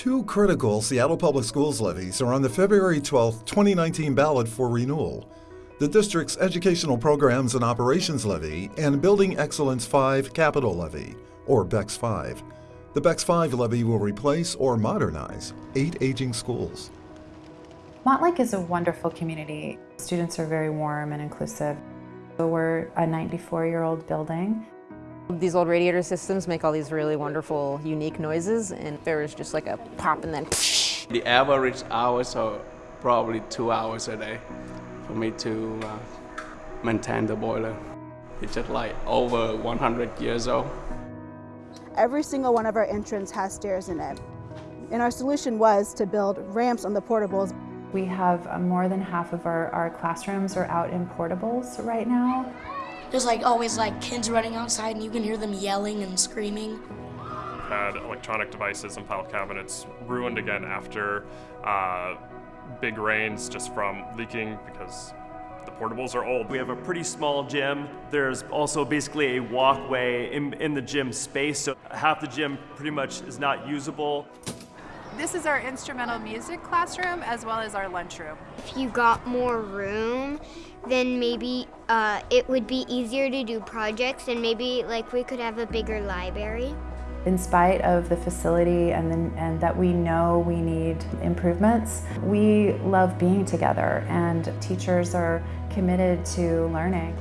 Two critical Seattle Public Schools levies are on the February 12, 2019 ballot for renewal. The district's Educational Programs and Operations Levy and Building Excellence 5 Capital Levy, or BEX 5. The BEX 5 levy will replace or modernize eight aging schools. Montlake is a wonderful community. Students are very warm and inclusive. We're a 94-year-old building. These old radiator systems make all these really wonderful, unique noises, and there is just like a pop and then The average hours are probably two hours a day for me to uh, maintain the boiler. It's just like over 100 years old. Every single one of our entrance has stairs in it. And our solution was to build ramps on the portables. We have uh, more than half of our, our classrooms are out in portables right now. There's like always like kids running outside and you can hear them yelling and screaming. We've had electronic devices and file cabinets ruined again after uh, big rains just from leaking because the portables are old. We have a pretty small gym. There's also basically a walkway in, in the gym space, so half the gym pretty much is not usable. This is our instrumental music classroom as well as our lunchroom. If you got more room, then maybe uh, it would be easier to do projects and maybe like we could have a bigger library. In spite of the facility and, the, and that we know we need improvements, we love being together and teachers are committed to learning.